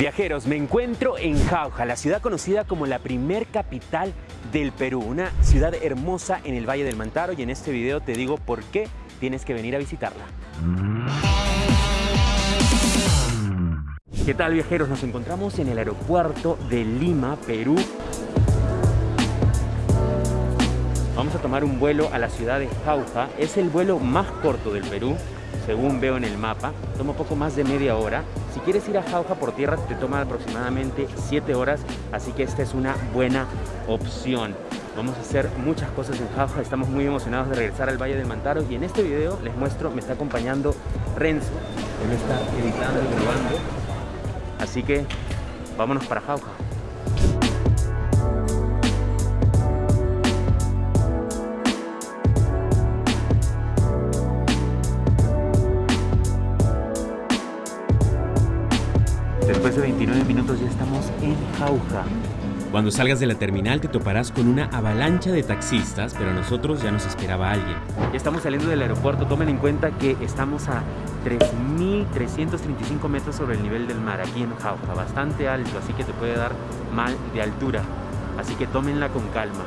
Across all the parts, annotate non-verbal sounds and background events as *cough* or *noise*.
Viajeros, me encuentro en Jauja, la ciudad conocida como la primer capital del Perú, una ciudad hermosa en el Valle del Mantaro y en este video te digo por qué tienes que venir a visitarla. ¿Qué tal viajeros? Nos encontramos en el aeropuerto de Lima, Perú. Vamos a tomar un vuelo a la ciudad de Jauja. Es el vuelo más corto del Perú, según veo en el mapa. Toma poco más de media hora. Si quieres ir a Jauja por tierra te toma aproximadamente 7 horas, así que esta es una buena opción. Vamos a hacer muchas cosas en Jauja, estamos muy emocionados de regresar al Valle del Mantaro y en este video les muestro, me está acompañando Renzo, él está editando y grabando, así que vámonos para Jauja. Minutos ya estamos en Jauja. Cuando salgas de la terminal te toparás con una avalancha de taxistas, pero a nosotros ya nos esperaba alguien. Ya estamos saliendo del aeropuerto, tomen en cuenta que estamos a 3.335 metros sobre el nivel del mar aquí en Jauja, bastante alto, así que te puede dar mal de altura. Así que tómenla con calma.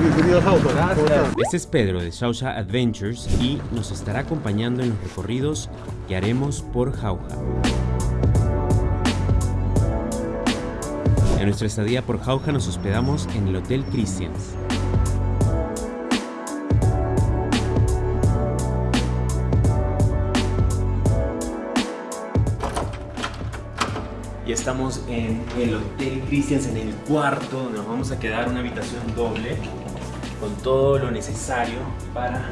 Bienvenido a Jauja. Este es Pedro de Shausha Adventures y nos estará acompañando en los recorridos que haremos por Jauja. Nuestra estadía por Jauja nos hospedamos en el Hotel Christians. Y estamos en el Hotel Christians, en el cuarto, donde nos vamos a quedar una habitación doble con todo lo necesario para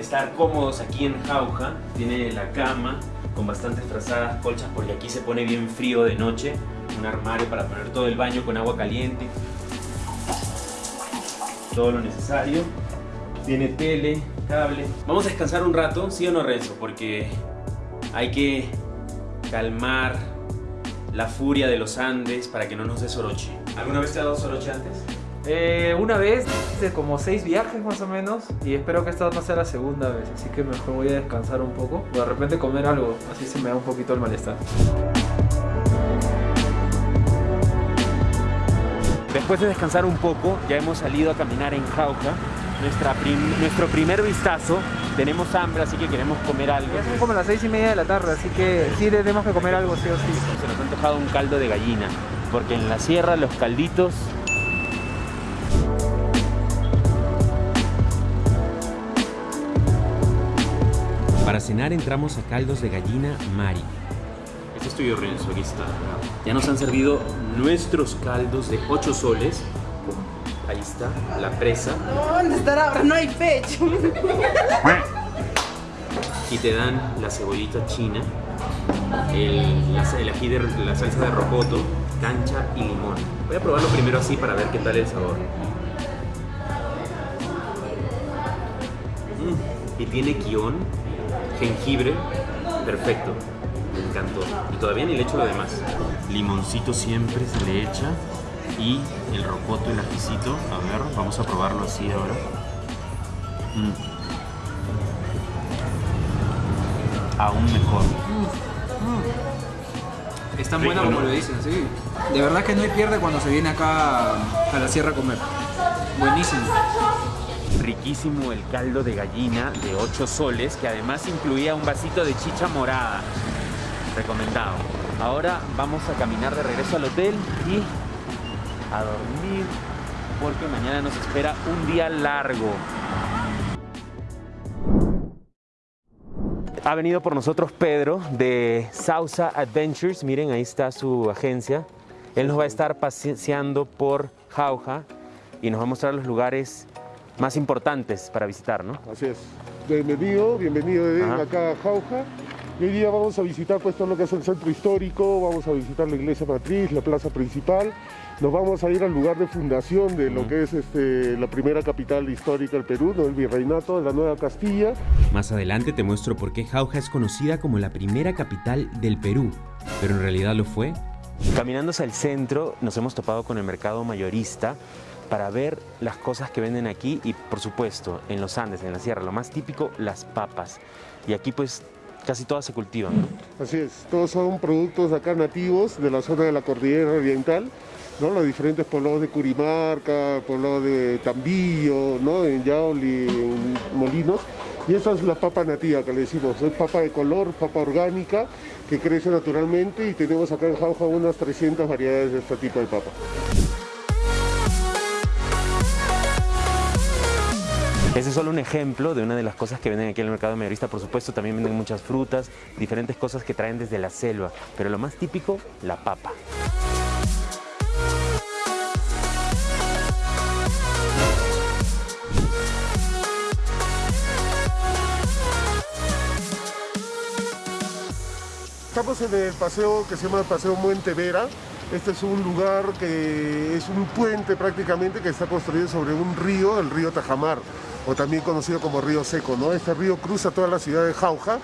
estar cómodos aquí en Jauja. Tiene la cama con bastantes frazadas colchas porque aquí se pone bien frío de noche. Un armario para poner todo el baño con agua caliente. Todo lo necesario. Tiene tele, cable. Vamos a descansar un rato, ¿sí o no Renzo? Porque hay que calmar la furia de los Andes para que no nos dé soroche. ¿Alguna vez te ha dado soroche antes? Eh, una vez, como seis viajes más o menos y espero que esta no sea la segunda vez, así que mejor voy a descansar un poco de repente comer algo, así se me da un poquito el malestar. Después de descansar un poco, ya hemos salido a caminar en Jauja. Nuestra prim- nuestro primer vistazo, tenemos hambre, así que queremos comer algo. Ya son como las seis y media de la tarde, así que sí tenemos que comer algo sí o sí. Se nos ha antojado un caldo de gallina, porque en la sierra los calditos Para cenar entramos a Caldos de Gallina Mari. Este es tuyo, Renzo, aquí está. Ya nos han servido nuestros caldos de 8 soles. Ahí está, la presa. ¿Dónde estará ahora? No hay pecho. Y te dan la cebollita china, el, la- el ají de la salsa de rocoto, cancha y limón. Voy a probarlo primero así para ver qué tal el sabor. Mm, Y tiene guion, jengibre, perfecto. Me encantó. Y todavía ni le echo lo demás. Limoncito siempre se le echa. Y el rocoto, el ajicito. A ver, vamos a probarlo así ahora. Mm. Aún mejor. Es tan Rico, buena como ¿no? lo dicen, sí. De verdad que no hay pierde cuando se viene acá a la sierra a comer. Buenísimo. Riquísimo el caldo de gallina de 8 soles, que además incluía un vasito de chicha morada. Recomendado. Ahora vamos a caminar de regreso al hotel y a dormir, porque mañana nos espera un día largo. Ha venido por nosotros Pedro de Sausa Adventures. Miren, ahí está su agencia. Él nos va a estar paseando por Jauja y nos va a mostrar los lugares más importantes para visitar, ¿no? Así es. Bienvenido, bienvenido de acá a Jauja. Y hoy día vamos a visitar pues todo lo que es el centro histórico, vamos a visitar la iglesia matriz, la plaza principal. Nos vamos a ir al lugar de fundación de lo que es este, la primera capital histórica del Perú, ¿no? el virreinato de la Nueva Castilla. Más adelante te muestro por qué Jauja es conocida como la primera capital del Perú, pero en realidad lo fue Caminando hacia el centro nos hemos topado con el mercado mayorista para ver las cosas que venden aquí y por supuesto en los Andes, en la sierra, lo más típico, las papas. Y aquí pues casi todas se cultivan. Así es, todos son productos acá nativos de la zona de la cordillera oriental, ¿no? Los diferentes poblados de Curimarca, poblados de Tambillo, ¿no? En Yauli, en Molinos. Y esta es la papa nativa que le decimos, es papa de color, papa orgánica, que crece naturalmente y tenemos acá en Jauja unas 300 variedades de este tipo de papa. Ese es solo un ejemplo de una de las cosas que venden aquí en el mercado mayorista. Por supuesto, también venden muchas frutas, diferentes cosas que traen desde la selva. Pero lo más típico, la papa. Estamos en el paseo que se llama Paseo Muentevera. Este es un lugar que es un puente prácticamente que está construido sobre un río, el río Tajamar, o también conocido como Río Seco. ¿no? Este río cruza toda la ciudad de Jauja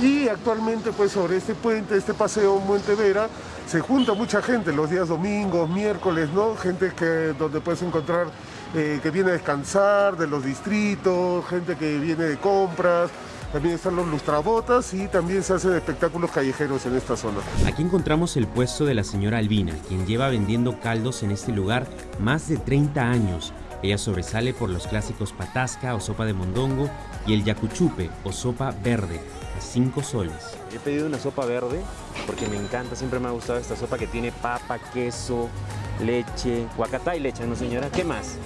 y actualmente pues sobre este puente, este paseo Muentevera, se junta mucha gente los días domingos, miércoles, ¿no? Gente que, donde puedes encontrar eh, que viene a descansar de los distritos, gente que viene de compras, también están los lustrabotas y también se hacen espectáculos callejeros en esta zona. Aquí encontramos el puesto de la señora Albina, quien lleva vendiendo caldos en este lugar más de 30 años. Ella sobresale por los clásicos patasca o sopa de mondongo y el yacuchupe o sopa verde, a 5 soles. He pedido una sopa verde porque me encanta, siempre me ha gustado esta sopa que tiene papa, queso, leche, guacatá y leche, ¿no señora? ¿Qué más?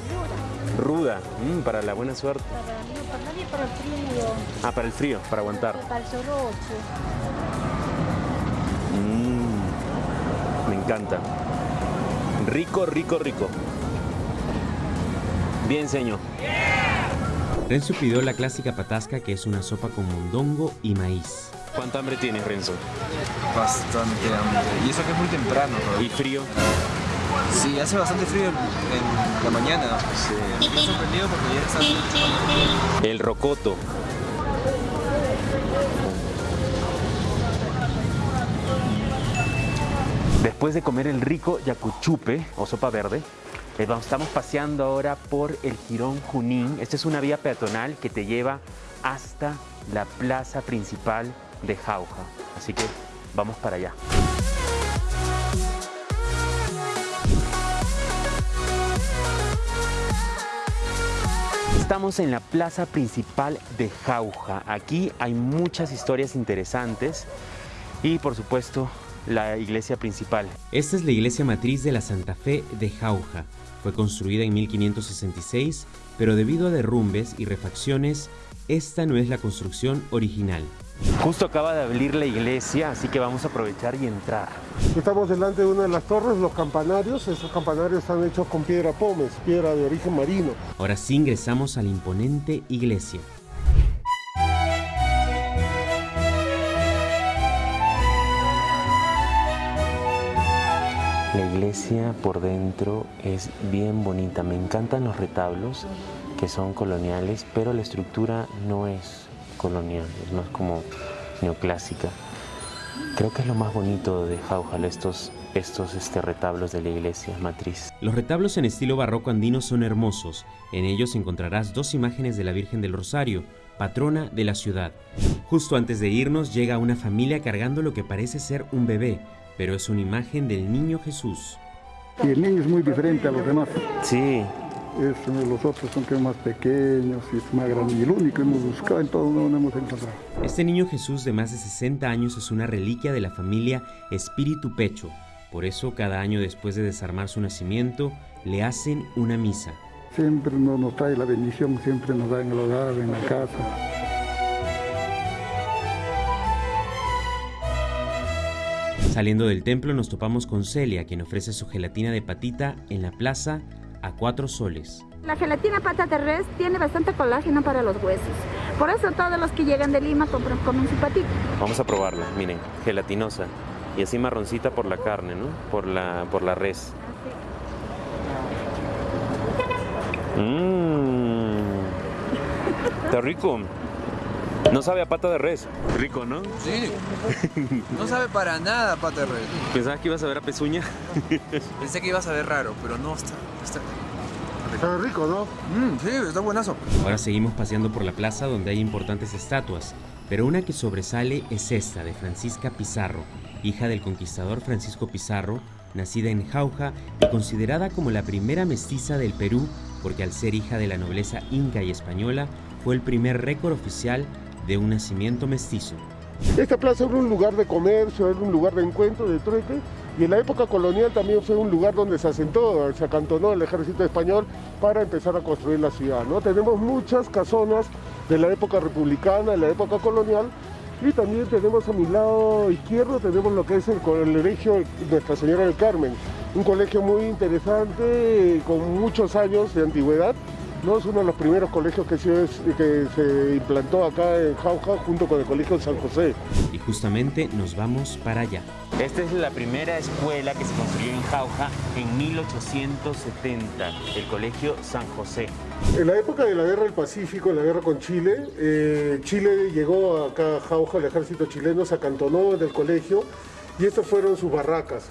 Ruda, mm, para la buena suerte. Para, para nadie, para el frío, Ah, para el frío, para aguantar. para el soroche. Mm, me encanta. Rico, rico, rico. Bien, señor. Renzo pidió la clásica patasca que es una sopa con mondongo y maíz. ¿Cuánta hambre tienes, Renzo? Bastante hambre. Y eso que es muy temprano, ¿no? ¿Y frío? Sí, hace bastante frío en, en la mañana. Sí. Me he sorprendido porque ya está El rocoto. Después de comer el rico yacuchupe o sopa verde, estamos paseando ahora por el Girón Junín. Esta es una vía peatonal que te lleva hasta la plaza principal de Jauja. Así que vamos para allá. Estamos en la plaza principal de Jauja. Aquí hay muchas historias interesantes y por supuesto la iglesia principal. Esta es la iglesia matriz de la Santa Fe de Jauja. Fue construida en 1566, pero debido a derrumbes y refacciones, esta no es la construcción original. Justo acaba de abrir la iglesia, así que vamos a aprovechar y entrar. Estamos delante de una de las torres, los campanarios. Estos campanarios están hechos con piedra pómez, piedra de origen marino. Ahora sí ingresamos a la imponente iglesia. La iglesia por dentro es bien bonita. Me encantan los retablos que son coloniales, pero la estructura no es colonial, es más como neoclásica. Creo que es lo más bonito de Jaujal, estos, estos este, retablos de la iglesia matriz. Los retablos en estilo barroco andino son hermosos. En ellos encontrarás dos imágenes de la Virgen del Rosario, patrona de la ciudad. Justo antes de irnos llega una familia cargando lo que parece ser un bebé, pero es una imagen del niño Jesús. Y el niño es muy diferente a los demás. Sí, Es, los otros son que más pequeños y es más grande. Y el único que hemos buscado en todo no lo hemos encontrado. Este niño Jesús de más de 60 años es una reliquia de la familia Espíritu Pecho. Por eso cada año después de desarmar su nacimiento, le hacen una misa. Siempre nos, nos trae la bendición, siempre nos da en el hogar, en la casa. Saliendo del templo nos topamos con Celia, quien ofrece su gelatina de patita en la plaza a cuatro soles. La gelatina pata de res tiene bastante colágeno para los huesos. Por eso todos los que llegan de Lima compran, comen su patita. vamos a probarla. Miren, gelatinosa y así marroncita por la carne, ¿no? Por la, por la res. Mmm, está rico. No sabe a pata de res. Rico, ¿no? Sí. No sabe para nada pata de res. ¿Pensabas que ibas a ver a pezuña? Pensé que iba a saber raro, pero no está. está... Está rico, ¿no? Mm, sí, está buenazo. Ahora seguimos paseando por la plaza donde hay importantes estatuas. pero una que sobresale es esta de Francisca Pizarro, hija del conquistador Francisco Pizarro, nacida en Jauja y considerada como la primera mestiza del Perú, porque al ser hija de la nobleza inca y española, fue el primer récord oficial de un nacimiento mestizo. Esta plaza era un lugar de comercio, era un lugar de encuentro, de trueque, y en la época colonial también fue un lugar donde se asentó, se acantonó el ejército español para empezar a construir la ciudad. ¿no? Tenemos muchas casonas de la época republicana, de la época colonial, y también tenemos a mi lado izquierdo, tenemos lo que es el colegio Nuestra Señora del Carmen, un colegio muy interesante, con muchos años de antigüedad, ¿no? Es uno de los primeros colegios que se, que se implantó acá en Jauja junto con el Colegio de San José. Y justamente nos vamos para allá. Esta es la primera escuela que se construyó en Jauja en 1870, el Colegio San José. En la época de la Guerra del Pacífico, en la guerra con Chile, eh, Chile llegó acá a Jauja, el ejército chileno se acantonó en el colegio y estas fueron sus barracas.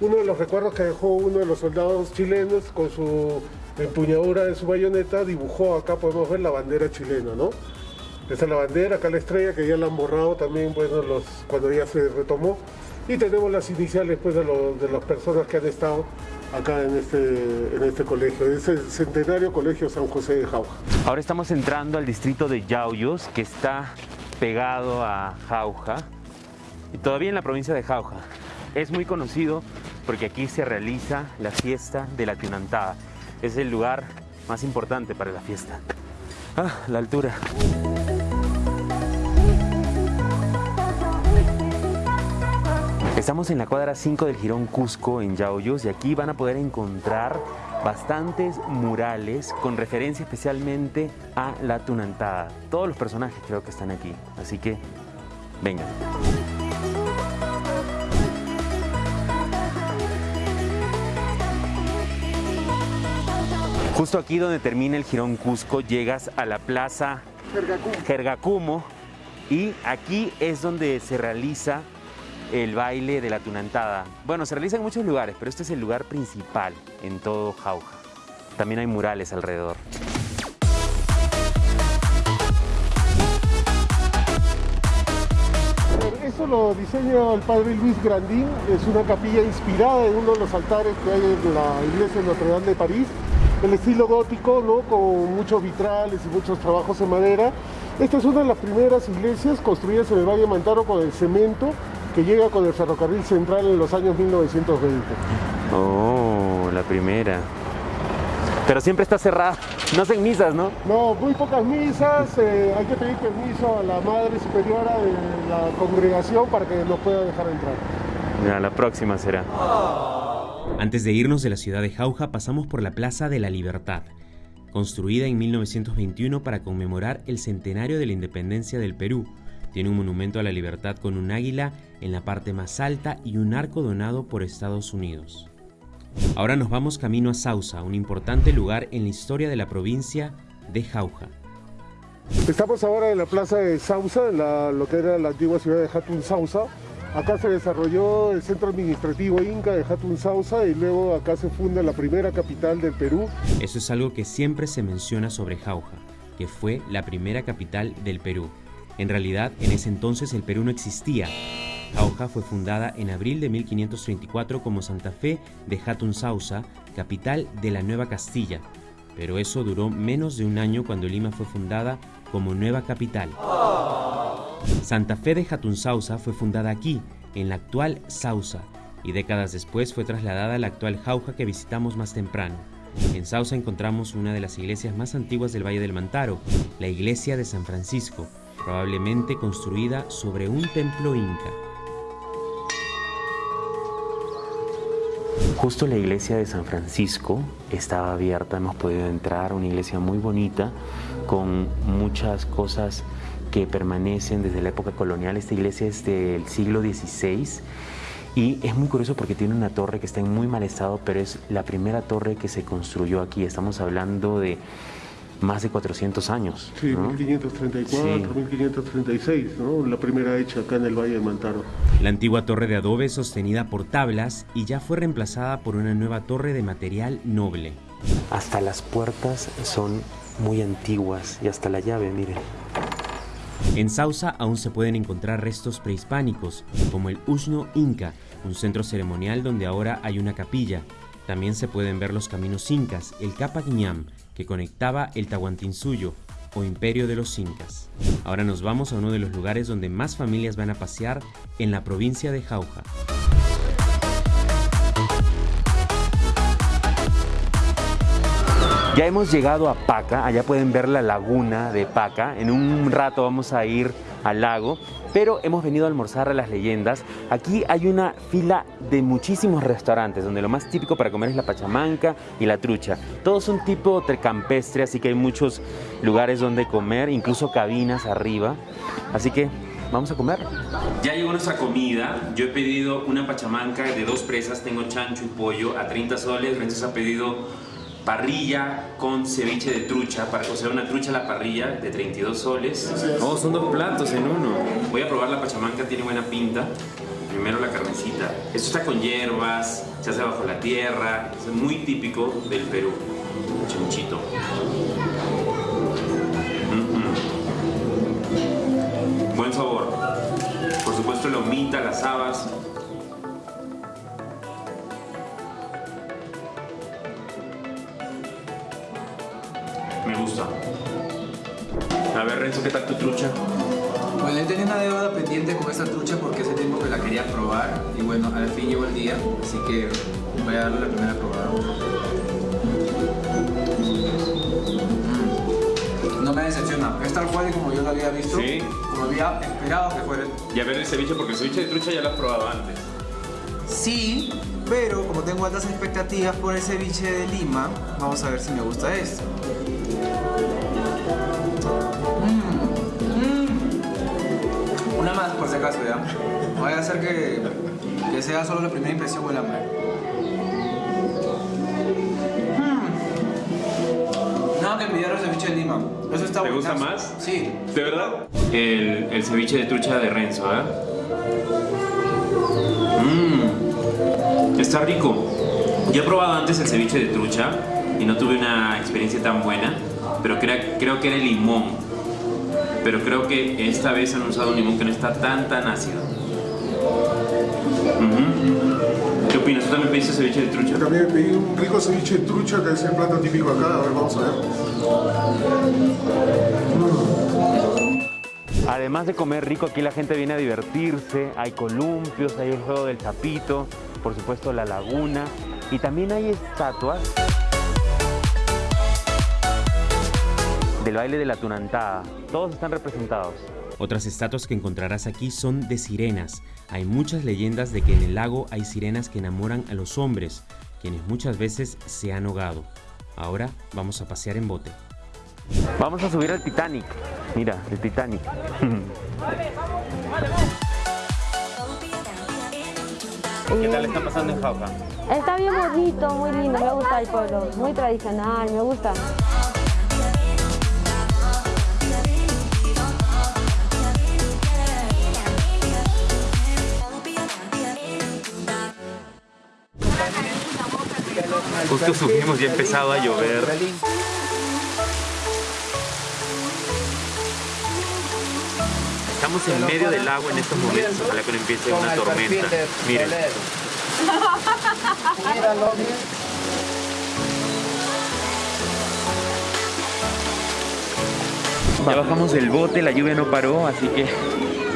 Uno de los recuerdos que dejó uno de los soldados chilenos con su empuñadura de su bayoneta dibujó acá, podemos ver la bandera chilena, ¿no? Esta es la bandera, acá la estrella que ya la han borrado también bueno, los, cuando ya se retomó. Y tenemos las iniciales pues, de, de las personas que han estado acá en este, en este colegio, es el centenario Colegio San José de Jauja. Ahora estamos entrando al distrito de Yauyos, que está pegado a Jauja, y todavía en la provincia de Jauja. Es muy conocido porque aquí se realiza la fiesta de la Tunantada. Es el lugar más importante para la fiesta. Ah, la altura. Estamos en la cuadra 5 del Girón Cusco en Yauyos y aquí van a poder encontrar bastantes murales con referencia especialmente a la Tunantada. Todos los personajes creo que están aquí, así que vengan. Justo aquí donde termina el Girón Cusco llegas a la plaza Jergacumo y aquí es donde se realiza el baile de la tunantada. Bueno, se realiza en muchos lugares, pero este es el lugar principal en todo Jauja. También hay murales alrededor. Eso lo diseña el padre Luis Grandín, es una capilla inspirada en uno de los altares que hay en la iglesia de Notre Dame de París, el estilo gótico, ¿no? con muchos vitrales y muchos trabajos en madera. Esta es una de las primeras iglesias construidas en el Valle de Mantaro con el cemento que llega con el ferrocarril central en los años 1920. Oh, la primera. Pero siempre está cerrada. No hacen misas, ¿no? No, muy pocas misas. Eh, hay que pedir permiso a la Madre Superiora de la congregación para que nos pueda dejar entrar. Ya, la próxima será. Antes de irnos de la ciudad de Jauja, pasamos por la Plaza de la Libertad, construida en 1921 para conmemorar el centenario de la independencia del Perú. Tiene un monumento a la libertad con un águila en la parte más alta y un arco donado por Estados Unidos. Ahora nos vamos camino a Sausa, un importante lugar en la historia de la provincia de Jauja. Estamos ahora en la plaza de Sausa, en lo que era la antigua ciudad de Hatun Sausa. Acá se desarrolló el centro administrativo inca de Hatun Sausa y luego acá se funda la primera capital del Perú. Eso es algo que siempre se menciona sobre Jauja, que fue la primera capital del Perú. En realidad, en ese entonces el Perú no existía, Jauja fue fundada en abril de 1534 como Santa Fe de Hatun Sausa, capital de la Nueva Castilla, pero eso duró menos de un año cuando Lima fue fundada como nueva capital. Santa Fe de Hatun Sausa fue fundada aquí, en la actual Sausa, y décadas después fue trasladada a la actual Jauja que visitamos más temprano. En Sausa encontramos una de las iglesias más antiguas del Valle del Mantaro, la iglesia de San Francisco, probablemente construida sobre un templo inca. Justo la iglesia de San Francisco estaba abierta, hemos podido entrar, una iglesia muy bonita, con muchas cosas que permanecen desde la época colonial. Esta iglesia es del siglo XVI y es muy curioso porque tiene una torre que está en muy mal estado, pero es la primera torre que se construyó aquí. Estamos hablando de más de 400 años. Sí, 1534, 1536, ¿no? la primera hecha acá en el Valle de Mantaro. La antigua torre de adobe sostenida por tablas y ya fue reemplazada por una nueva torre de material noble. Hasta las puertas son muy antiguas y hasta la llave, miren. En Sausa aún se pueden encontrar restos prehispánicos, como el Usno Inca, un centro ceremonial donde ahora hay una capilla. También se pueden ver los caminos incas, el Capaguiñam, que conectaba el Tahuantinsuyo, o Imperio de los Incas. Ahora nos vamos a uno de los lugares donde más familias van a pasear en la provincia de Jauja. Ya hemos llegado a Paca, allá pueden ver la laguna de Paca. En un rato vamos a ir al lago, pero hemos venido a almorzar a las leyendas. Aquí hay una fila de muchísimos restaurantes, donde lo más típico para comer es la pachamanca y la trucha. Todos son tipo campestre, así que hay muchos lugares donde comer, incluso cabinas arriba. Así que vamos a comer. Ya llegó nuestra comida. Yo he pedido una pachamanca de dos presas, tengo chancho y pollo a 30 soles. Renzo ha pedido parrilla con ceviche de trucha, para cocer una trucha a la parrilla de 32 soles. Oh, son dos platos en uno. Voy a probar la pachamanca, tiene buena pinta. Primero la carnecita. Esto está con hierbas, se hace bajo la tierra, es muy típico del Perú. Chanchito. Buen sabor. Por supuesto, la humita, las habas, Me gusta. A ver, Renzo, ¿qué tal tu trucha? Bueno, él tenía una deuda pendiente con esta trucha porque hace tiempo que la quería probar y bueno, al fin llegó el día, así que voy a darle la primera probada. Mm. No me decepciona, es tal cual y como yo lo había visto, ¿Sí? como había esperado que fuera. Y a ver el ceviche, porque el ceviche de trucha ya lo has probado antes. Sí, pero como tengo altas expectativas por el ceviche de Lima, vamos a ver si me gusta esto. Acaso, ¿ya? Voy a hacer que, que sea solo la primera impresión o el hambre. No, que pidieron el ceviche de Lima. Eso está ¿Te gusta más? Sí. ¿De verdad? El, el ceviche de trucha de Renzo, ¿eh? Mmm, está rico. Yo he probado antes el ceviche de trucha y no tuve una experiencia tan buena, pero crea- creo que era el limón. Pero creo que esta vez han usado un limón que no está tan tan ácido. ¿Qué opinas? ¿Tú también pediste ceviche de trucha? También pedí un rico ceviche de trucha, que es el plato típico acá. A ver, vamos a ver. Además de comer rico, aquí la gente viene a divertirse. Hay columpios, hay el juego del chapito, por supuesto la laguna. Y también hay estatuas del baile de la tunantada. Todos están representados. Otras estatuas que encontrarás aquí son de sirenas. Hay muchas leyendas de que en el lago hay sirenas que enamoran a los hombres, quienes muchas veces se han ahogado. Ahora vamos a pasear en bote. Vamos a subir al Titanic. Mira, el Titanic. *laughs* ¿Qué tal está pasando en Jauja? Está bien bonito, muy lindo, me gusta el pueblo, muy tradicional, me gusta. Justo subimos y ha empezado a llover. Estamos en medio del agua en estos momentos, ojalá que no empiece una tormenta. Miren. Ya bajamos del bote, la lluvia no paró, así que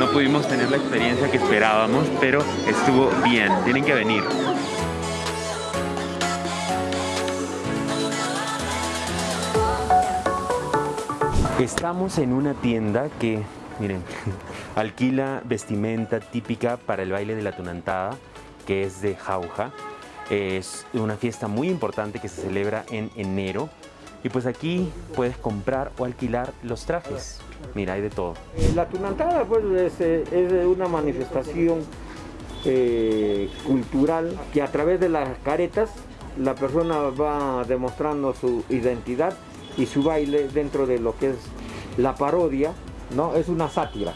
no pudimos tener la experiencia que esperábamos, pero estuvo bien, tienen que venir. Estamos en una tienda que, miren, *laughs* alquila vestimenta típica para el baile de la tunantada, que es de Jauja. Es una fiesta muy importante que se celebra en enero. Y pues aquí puedes comprar o alquilar los trajes. Mira, hay de todo. Eh, La tunantada pues, es, eh, una manifestación eh, cultural que a través de las caretas la persona va demostrando su identidad y su baile dentro de lo que es la parodia, ¿no? Es una sátira.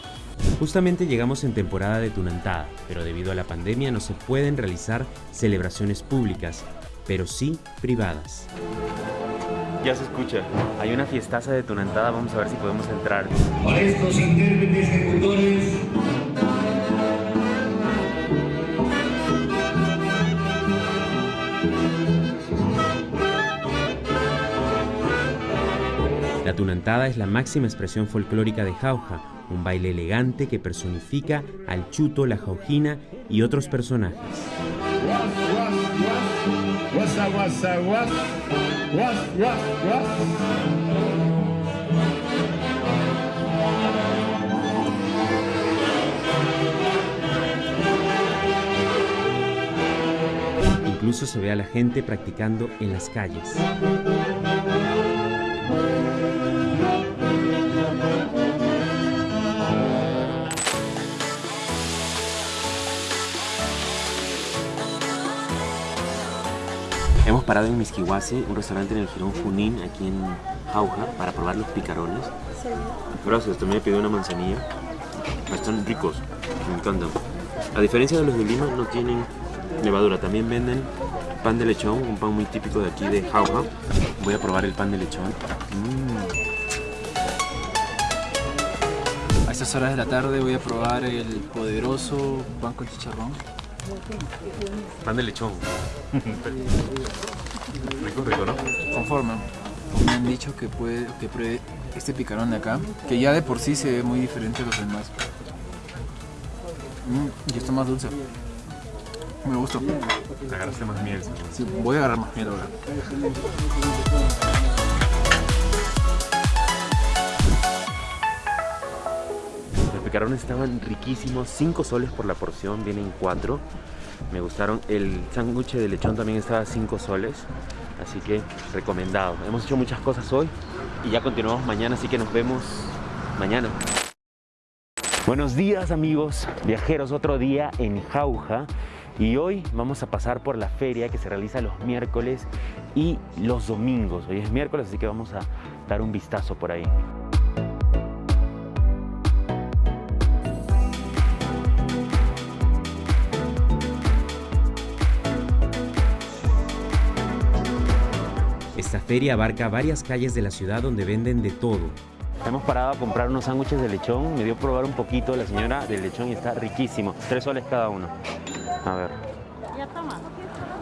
Justamente llegamos en temporada de Tunantada, pero debido a la pandemia no se pueden realizar celebraciones públicas, pero sí privadas. Ya se escucha. Hay una fiestaza de Tunantada, vamos a ver si podemos entrar. Para estos intérpretes ejecutores La tunantada es la máxima expresión folclórica de Jauja, un baile elegante que personifica al chuto, la jaujina y otros personajes. Incluso se ve a la gente practicando en las calles. Parado en Misquihuase, un restaurante en el Girón Junín, aquí en Jauja, para probar los picarones. Gracias, también me pidió una manzanilla. Están ricos, me encantan. A diferencia de los de Lima, no tienen levadura. También venden pan de lechón, un pan muy típico de aquí de Jauja. Voy a probar el pan de lechón. Mm. A estas horas de la tarde voy a probar el poderoso pan con chicharrón. Pan de lechón. *laughs* rico, rico, ¿no? Conforme. Me han dicho que, puede, que pruebe este picarón de acá, que ya de por sí se ve muy diferente a los demás. Mm, y está más dulce. Me gusta. Te agarraste más miel. Sí, voy a agarrar más miel ahora. Los picarones estaban riquísimos, 5 soles por la porción, vienen 4. Me gustaron. El sándwich de lechón también estaba a 5 soles, así que recomendado. Hemos hecho muchas cosas hoy y ya continuamos mañana, así que nos vemos mañana. Buenos días amigos, viajeros, otro día en Jauja y hoy vamos a pasar por la feria que se realiza los miércoles y los domingos. Hoy es miércoles, así que vamos a dar un vistazo por ahí. Esta feria abarca varias calles de la ciudad donde venden de todo. Hemos parado a comprar unos sándwiches de lechón. Me dio a probar un poquito la señora del lechón y está riquísimo. Tres soles cada uno. A ver. Ya toma.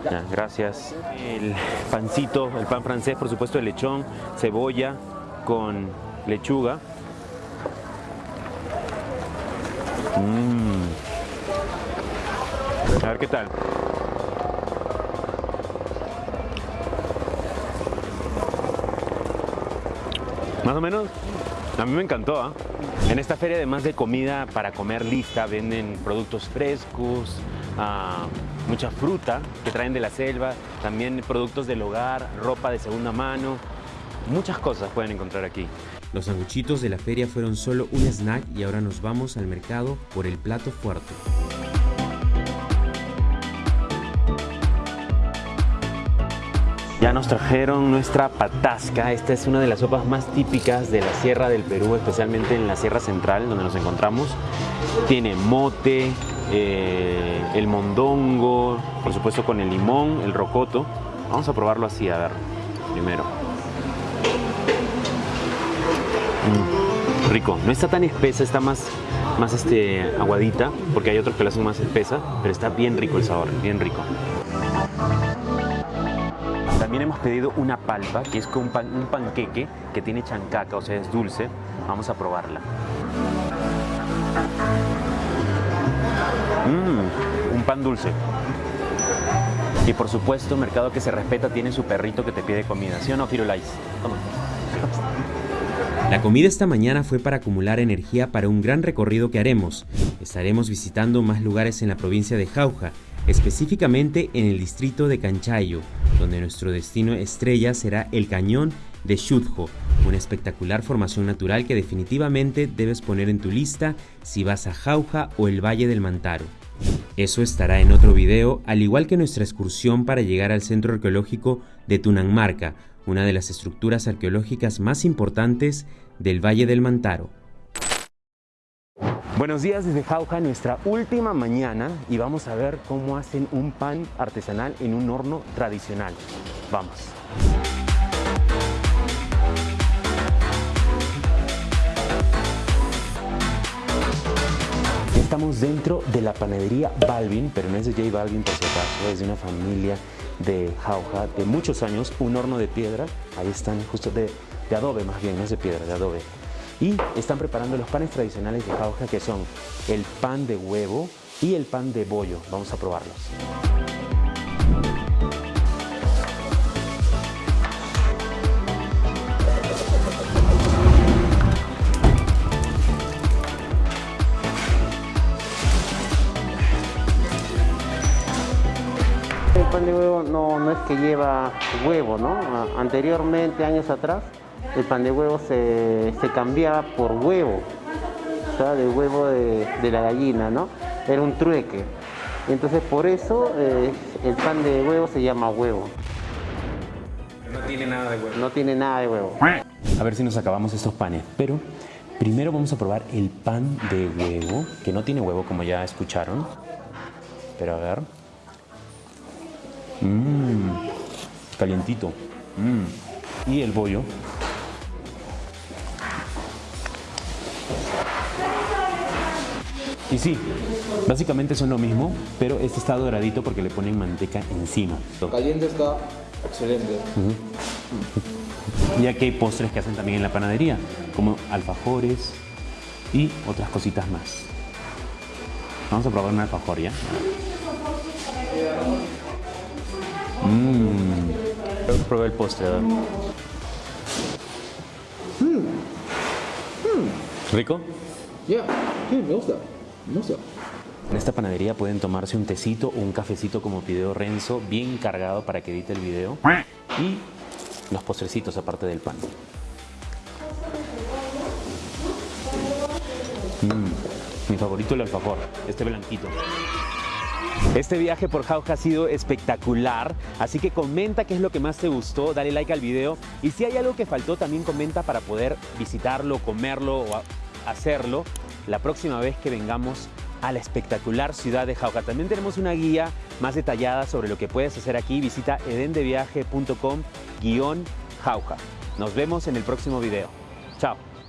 Ya, gracias. El pancito, el pan francés, por supuesto, de lechón, cebolla con lechuga. Mm. A ver qué tal. Más o menos, a mí me encantó. ¿ah? En esta feria, además de comida para comer lista, venden productos frescos, ah, mucha fruta que traen de la selva, también productos del hogar, ropa de segunda mano. Muchas cosas pueden encontrar aquí. Los sanguchitos de la feria fueron solo un snack y ahora nos vamos al mercado por el plato fuerte. Ya nos trajeron nuestra patasca. Esta es una de las sopas más típicas de la Sierra del Perú, especialmente en la Sierra Central, donde nos encontramos. Tiene mote, eh, el mondongo, por supuesto con el limón, el rocoto. Vamos a probarlo así, a ver, primero. Mm, rico, no está tan espesa, está más, más este, aguadita, porque hay otros que la hacen más espesa, pero está bien rico el sabor, bien rico. También hemos pedido una palpa, que es un, un panqueque que tiene chancaca, o sea, es dulce. Vamos a probarla. Mmm, un pan dulce. Y por supuesto, Mercado que se respeta tiene su perrito que te pide comida. ¿Sí o no, Firulais? Toma. La comida esta mañana fue para acumular energía para un gran recorrido que haremos. Estaremos visitando más lugares en la provincia de Jauja, específicamente en el distrito de Canchayo, donde nuestro destino estrella será el cañón de Shudjo, una espectacular formación natural que definitivamente debes poner en tu lista si vas a Jauja o el Valle del Mantaro. Eso estará en otro video, al igual que nuestra excursión para llegar al centro arqueológico de Tunanmarca, una de las estructuras arqueológicas más importantes del Valle del Mantaro. Buenos días desde Jauja, nuestra última mañana y vamos a ver cómo hacen un pan artesanal en un horno tradicional. Vamos. Ya estamos dentro de la panadería Balvin, pero no es de J Balvin por si acaso, es de una familia de jauja de muchos años, un horno de piedra, ahí están justo de, de adobe más bien, no es de piedra, de adobe, y están preparando los panes tradicionales de Jauja que son el pan de huevo y el pan de bollo. Vamos a probarlos. El pan de huevo no, no es que lleva huevo, ¿no? Anteriormente, años atrás, el pan de huevo se, se cambiaba por huevo, o sea, del huevo de, de la gallina, ¿no? Era un trueque. Entonces, por eso eh, el pan de huevo se llama huevo. No tiene nada de huevo. No tiene nada de huevo. A ver si nos acabamos estos panes, pero primero vamos a probar el pan de huevo, que no tiene huevo como ya escucharon. Pero a ver. Mmm, calientito. Mm. Y el bollo. Y sí, básicamente son lo mismo, pero este está doradito porque le ponen manteca encima. Caliente está excelente. Y aquí hay postres que hacen también en la panadería, como alfajores y otras cositas más. Vamos a probar un alfajor ya. Mmm. Probé el postre. ¿verdad? ¿Rico? Ya, sí, me gusta. Gusta. En esta panadería pueden tomarse un tecito o un cafecito como pidió Renzo, bien cargado para que edite el video. Y los postrecitos aparte del pan. Mm, mi favorito el alfajor, este blanquito. Este viaje por Jauja ha sido espectacular, así que comenta qué es lo que más te gustó, dale like al video y si hay algo que faltó también comenta para poder visitarlo, comerlo o hacerlo la próxima vez que vengamos a la espectacular ciudad de Jauja. También tenemos una guía más detallada sobre lo que puedes hacer aquí, visita edendeviaje.com guion Jauja. Nos vemos en el próximo video. Chao.